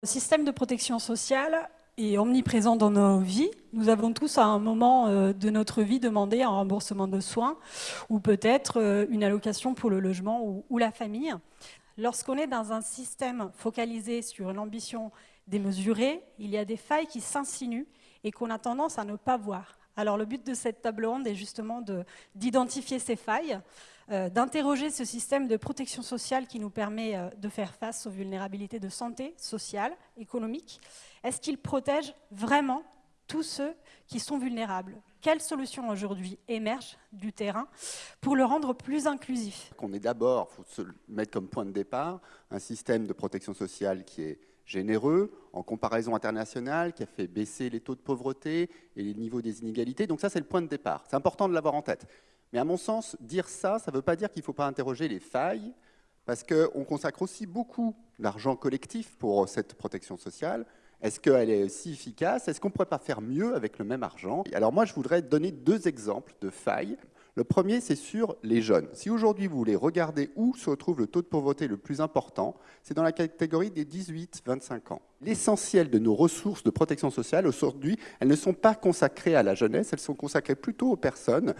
Le système de protection sociale est omniprésent dans nos vies. Nous avons tous à un moment euh, de notre vie demandé un remboursement de soins ou peut-être euh, une allocation pour le logement ou, la famille. Lorsqu'on est dans un système focalisé sur une ambition démesurée, il y a des failles qui s'insinuent et qu'on a tendance à ne pas voir. Alors le but de cette table ronde est justement d'identifier ces failles, d'interroger ce système de protection sociale qui nous permet euh, de faire face aux vulnérabilités de santé, sociale, économique. Est-ce qu'il protège vraiment tous ceux qui sont vulnérables? Quelles solutions aujourd'hui émergent du terrain pour le rendre plus inclusif? On est d'abord, il faut se mettre comme point de départ, un système de protection sociale qui est généreux en comparaison internationale, qui a fait baisser les taux de pauvreté et les niveaux des inégalités. Donc ça, c'est le point de départ. C'est important de l'avoir en tête. Mais à mon sens, dire ça, ça ne veut pas dire qu'il ne faut pas interroger les failles, parce qu'on consacre aussi beaucoup d'argent collectif pour cette protection sociale. Est-ce qu'elle est aussi efficace? Est-ce qu'on ne pourrait pas faire mieux avec le même argent? Alors moi, je voudrais donner deux exemples de failles. Le premier, c'est sur les jeunes. Si aujourd'hui vous voulez regarder où se retrouve le taux de pauvreté le plus important, c'est dans la catégorie des 18-25 ans. L'essentiel de nos ressources de protection sociale aujourd'hui, elles ne sont pas consacrées à la jeunesse, elles sont consacrées plutôt aux personnes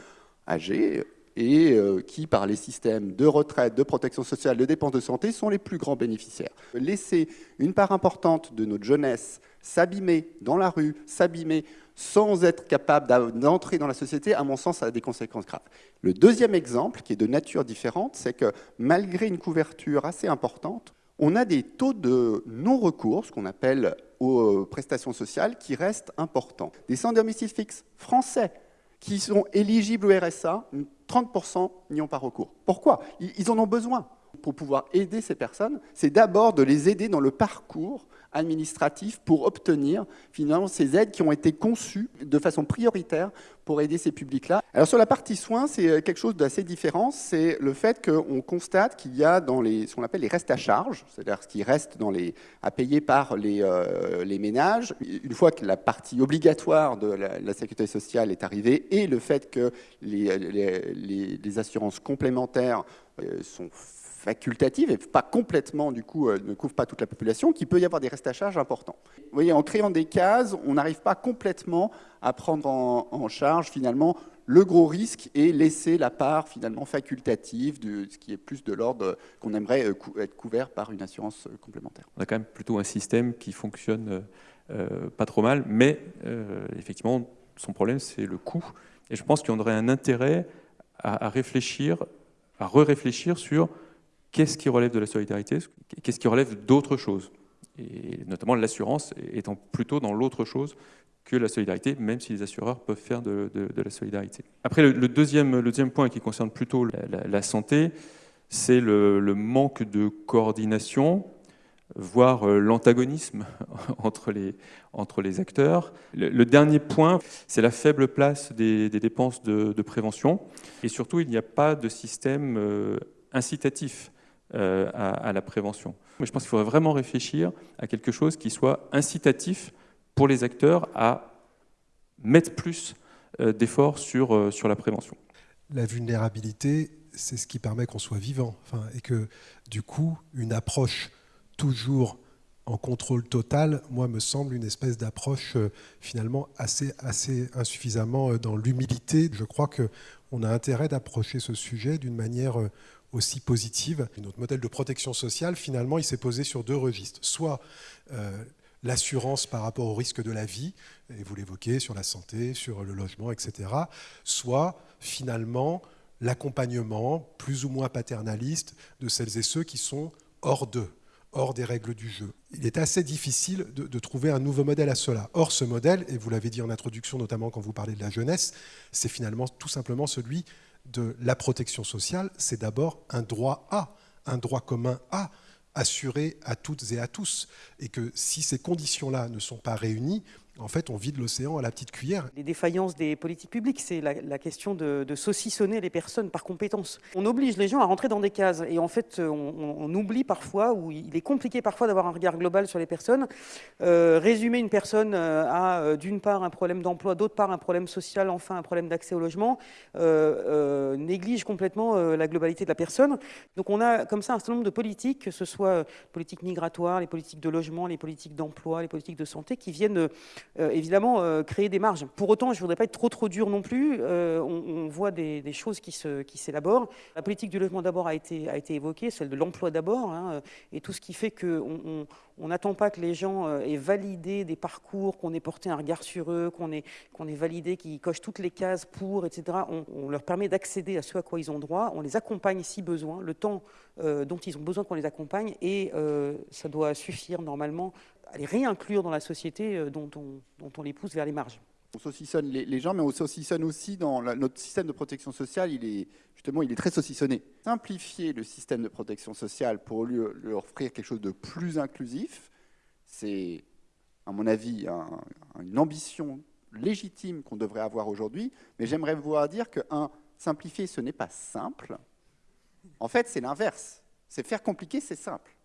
âgés et euh, qui, par les systèmes de retraite, de protection sociale, de dépenses de santé, sont les plus grands bénéficiaires. Laisser une part importante de notre jeunesse s'abîmer dans la rue, s'abîmer sans être capable d'entrer dans la société, à mon sens, a des conséquences graves. Le deuxième exemple, qui est de nature différente, c'est que malgré une couverture assez importante, on a des taux de non-recours, ce qu'on appelle aux prestations sociales, qui restent importants. Des sans domicile fixe français qui sont éligibles au RSA, 30% n'y ont pas recours. Pourquoi? Ils en ont besoin pour pouvoir aider ces personnes. C'est d'abord de les aider dans le parcours administratif pour obtenir finalement ces aides qui ont été conçues de façon prioritaire pour aider ces publics-là. Alors sur la partie soins, c'est euh, quelque chose d'assez différent, c'est le fait qu'on constate qu'il y a dans les, ce qu'on appelle les restes à charge, c'est-à-dire ce qui reste à payer par les, euh, les, ménages, une fois que la partie obligatoire de la, sécurité sociale est arrivée et le fait que les, les assurances complémentaires euh, sont facultative et pas complètement, du coup, euh, ne couvre pas toute la population, qu'il peut y avoir des restes à charge importants. Vous voyez, en créant des cases, on n'arrive pas complètement à prendre en, charge, finalement, le gros risque et laisser la part, finalement, facultative de ce qui est plus de l'ordre qu'on aimerait euh, être couvert par une assurance euh, complémentaire. On a quand même plutôt un système qui fonctionne pas trop mal, mais effectivement, son problème, c'est le coût. Et je pense y aurait un intérêt à, à réfléchir, à re-réfléchir sur qu'est-ce qui relève de la solidarité, qu'est-ce qui relève d'autre chose, et notamment l'assurance étant plutôt dans l'autre chose que la solidarité, même si les assureurs peuvent faire de, la solidarité. Après, le, deuxième, point qui concerne plutôt la, santé, c'est le, manque de coordination, voire euh, l'antagonisme entre les, entre les acteurs. Le, dernier point, c'est la faible place des, dépenses de, prévention. Et surtout, il n'y a pas de système euh, incitatif euh, à, la prévention. Mais je pense qu'il faudrait vraiment réfléchir à quelque chose qui soit incitatif pour les acteurs à mettre plus euh, d'efforts sur, euh, sur la prévention. La vulnérabilité, c'est ce qui permet qu'on soit vivant. Et que du coup, une approche toujours en contrôle total, moi, me semble une espèce d'approche finalement assez, assez insuffisamment dans l'humilité. Je crois qu'on a intérêt d'approcher ce sujet d'une manière aussi positive. Notre modèle de protection sociale, finalement, il s'est posé sur deux registres. Soit euh, l'assurance par rapport au risque de la vie, et vous l'évoquez, sur la santé, sur le logement, etc. Soit, finalement, l'accompagnement plus ou moins paternaliste de celles et ceux qui sont hors d'eux, hors des règles du jeu. Il est assez difficile de, de, trouver un nouveau modèle à cela. Or, ce modèle, et vous l'avez dit en introduction, notamment quand vous parlez de la jeunesse, c'est finalement tout simplement celui de la protection sociale, c'est d'abord un droit à, un droit commun à, assuré à toutes et à tous. Et que si ces conditions-là ne sont pas réunies, en fait, on vide l'océan à la petite cuillère. Les défaillances des politiques publiques, c'est la, question de, saucissonner les personnes par compétence. On oblige les gens à rentrer dans des cases et en fait, on, oublie parfois, ou il est compliqué parfois d'avoir un regard global sur les personnes. Euh, résumer une personne euh, à, euh, d'une part, un problème d'emploi, d'autre part, un problème social, enfin, un problème d'accès au logement, néglige complètement la globalité de la personne. Donc on a comme ça un certain nombre de politiques, que ce soit politiques migratoires, les politiques de logement, les politiques d'emploi, les politiques de santé, qui viennent évidemment euh, créer des marges. Pour autant, je ne voudrais pas être trop trop dur non plus. Euh, on, voit des, choses qui s'élaborent. Qui la politique du logement d'abord a été, a été évoquée, celle de l'emploi d'abord, hein, et tout ce qui fait qu'on on n'attend pas que les gens aient validé des parcours, qu'on ait porté un regard sur eux, qu'on ait, ait validé, qu'ils cochent toutes les cases pour, etc. On, leur permet d'accéder à ce à quoi ils ont droit. On les accompagne si besoin, le temps dont ils ont besoin qu'on les accompagne, et ça doit suffire normalement à les réinclure dans la société euh, dont on, dont on les pousse vers les marges. On saucissonne les, gens, mais on saucissonne aussi dans notre système de protection sociale. Il est justement, il est très saucissonné. Simplifier le système de protection sociale pour lui, offrir quelque chose de plus inclusif, c'est, à mon avis, une ambition légitime qu'on devrait avoir aujourd'hui. Mais j'aimerais vous dire que un, simplifier, ce n'est pas simple. En fait, c'est l'inverse. C'est faire compliqué, c'est simple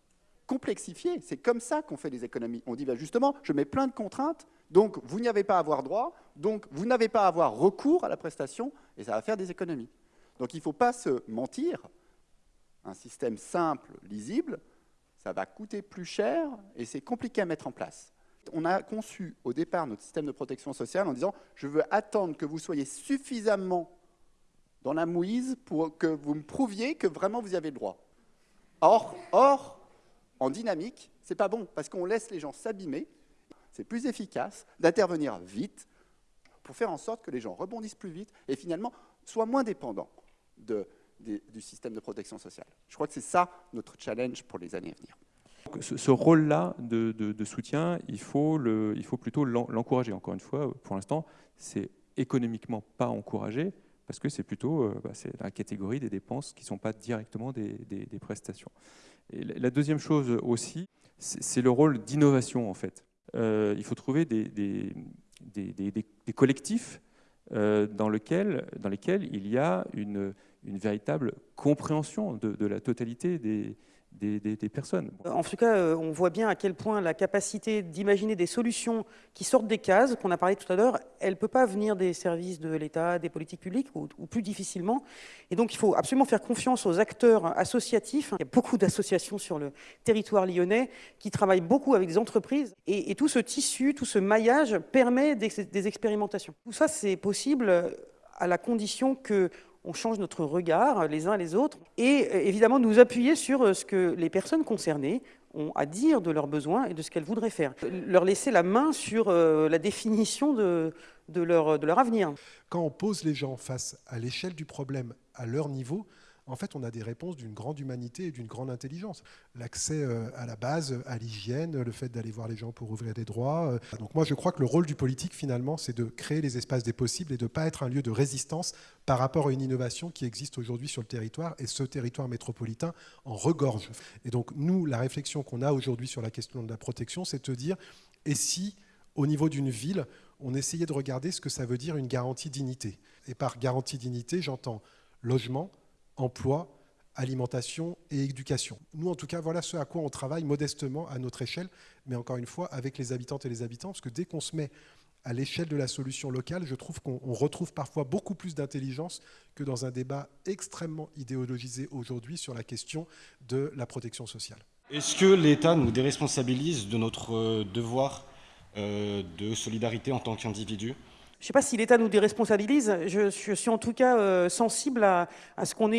complexifier. C'est comme ça qu'on fait des économies. On dit bah, justement, je mets plein de contraintes, donc vous n'avez pas à avoir droit, donc vous n'avez pas à avoir recours à la prestation, et ça va faire des économies. Donc il ne faut pas se mentir. Un système simple, lisible, ça va coûter plus cher et c'est compliqué à mettre en place. On a conçu au départ notre système de protection sociale en disant je veux attendre que vous soyez suffisamment dans la mouise pour que vous me prouviez que vraiment vous y avez le droit. Or, or en dynamique, c'est pas bon, parce qu'on laisse les gens s'abîmer. C'est plus efficace d'intervenir vite pour faire en sorte que les gens rebondissent plus vite et finalement soient moins dépendants du système de protection sociale. Je crois que c'est ça notre challenge pour les années à venir. Ce, rôle-là de, soutien, il faut, il faut plutôt l'encourager. Encore une fois, pour l'instant, c'est économiquement pas encouragé parce que c'est plutôt euh, bah, la catégorie des dépenses qui ne sont pas directement des prestations la deuxième chose aussi, c'est le rôle d'innovation en fait. Euh, il faut trouver des, collectifs euh, dans, lesquels il y a une, une véritable compréhension de, la totalité des, personnes. En tout cas, euh, on voit bien à quel point la capacité d'imaginer des solutions qui sortent des cases, qu'on a parlé tout à l'heure, elle ne peut pas venir des services de l'État, des politiques publiques, ou, plus difficilement. Et donc, il faut absolument faire confiance aux acteurs associatifs. Il y a beaucoup d'associations sur le territoire lyonnais qui travaillent beaucoup avec des entreprises. Et, tout ce tissu, tout ce maillage permet des expérimentations. Tout ça, c'est possible à la condition que on change notre regard les uns les autres et euh, évidemment nous appuyer sur euh, ce que les personnes concernées ont à dire de leurs besoins et de ce qu'elles voudraient faire. Leur laisser la main sur euh, la définition de, de, leur, de leur avenir. Quand on pose les gens face à l'échelle du problème, à leur niveau, en fait, on a des réponses d'une grande humanité et d'une grande intelligence. L'accès euh, à la base, à l'hygiène, le fait d'aller voir les gens pour ouvrir des droits. Euh. Donc moi, je crois que le rôle du politique, finalement, c'est de créer les espaces des possibles et de ne pas être un lieu de résistance par rapport à une innovation qui existe aujourd'hui sur le territoire, et ce territoire métropolitain en regorge. Et donc, nous, la réflexion qu'on a aujourd'hui sur la question de la protection, c'est de dire, et si, au niveau d'une ville, on essayait de regarder ce que ça veut dire une garantie dignité? Et par garantie dignité, j'entends logement, emploi, alimentation et éducation. Nous, en tout cas, voilà ce à quoi on travaille modestement à notre échelle, mais encore une fois, avec les habitantes et les habitants, parce que dès qu'on se met à l'échelle de la solution locale, je trouve qu'on retrouve parfois beaucoup plus d'intelligence que dans un débat extrêmement idéologisé aujourd'hui sur la question de la protection sociale. Est-ce que l'État nous déresponsabilise de notre euh, devoir euh, de solidarité en tant qu'individu? Je ne sais pas si l'État nous déresponsabilise. Je, suis en tout cas euh, sensible à, ce qu'on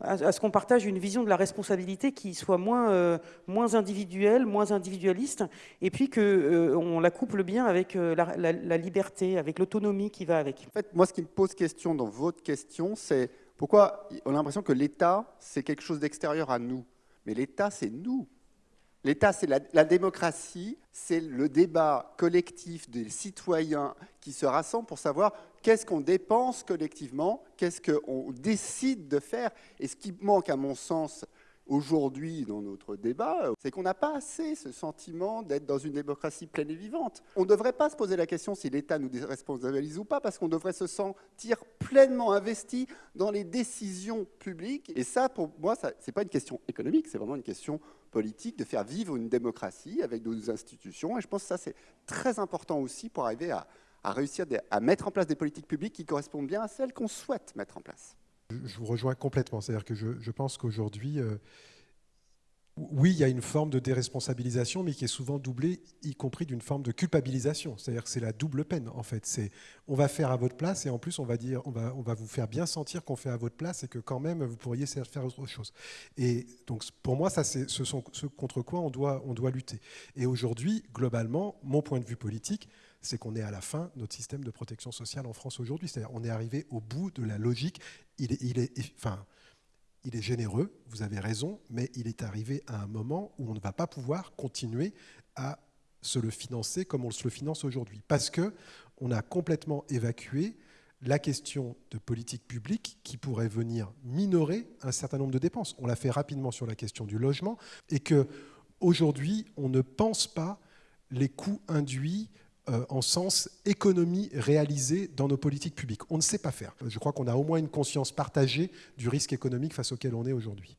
à, ce qu'on partage une vision de la responsabilité qui soit moins, euh, moins individuelle, moins individualiste, et puis qu'on euh, la couple bien avec la, liberté, avec l'autonomie qui va avec. En fait, moi, ce qui me pose question dans votre question, c'est pourquoi on a l'impression que l'État, c'est quelque chose d'extérieur à nous. Mais l'État, c'est nous. L'État, c'est la, démocratie, c'est le débat collectif des citoyens qui se rassemblent pour savoir qu'est-ce qu'on dépense collectivement, qu'est-ce qu'on décide de faire. Et ce qui manque, à mon sens, aujourd'hui dans notre débat, c'est qu'on n'a pas assez ce sentiment d'être dans une démocratie pleine et vivante. On ne devrait pas se poser la question si l'État nous déresponsabilise ou pas, parce qu'on devrait se sentir pleinement investi dans les décisions publiques. Et ça, pour moi, ce n'est pas une question économique, c'est vraiment une question politique, de faire vivre une démocratie avec nos institutions. Et je pense que ça, c'est très important aussi pour arriver à, réussir à mettre en place des politiques publiques qui correspondent bien à celles qu'on souhaite mettre en place. Je vous rejoins complètement. C'est-à-dire que je, pense qu'aujourd'hui, euh, oui, il y a une forme de déresponsabilisation, mais qui est souvent doublée, y compris d'une forme de culpabilisation. C'est-à-dire que c'est la double peine, en fait. C'est on va faire à votre place, et en plus, on va, dire, on va, on va vous faire bien sentir qu'on fait à votre place, et que quand même, vous pourriez faire autre chose. Et donc, pour moi, ça, c'est ce, ce contre quoi on doit, on doit lutter. Et aujourd'hui, globalement, mon point de vue politique, c'est qu'on est à la fin notre système de protection sociale en France aujourd'hui. C'est-à-dire on est arrivé au bout de la logique. Il est, il est, enfin, il est généreux, vous avez raison, mais il est arrivé à un moment où on ne va pas pouvoir continuer à se le financer comme on se le finance aujourd'hui. Parce qu'on a complètement évacué la question de politique publique qui pourrait venir minorer un certain nombre de dépenses. On l'a fait rapidement sur la question du logement et que aujourd'hui, on ne pense pas les coûts induits euh, en sens économie réalisée dans nos politiques publiques. On ne sait pas faire. Je crois qu'on a au moins une conscience partagée du risque économique face auquel on est aujourd'hui.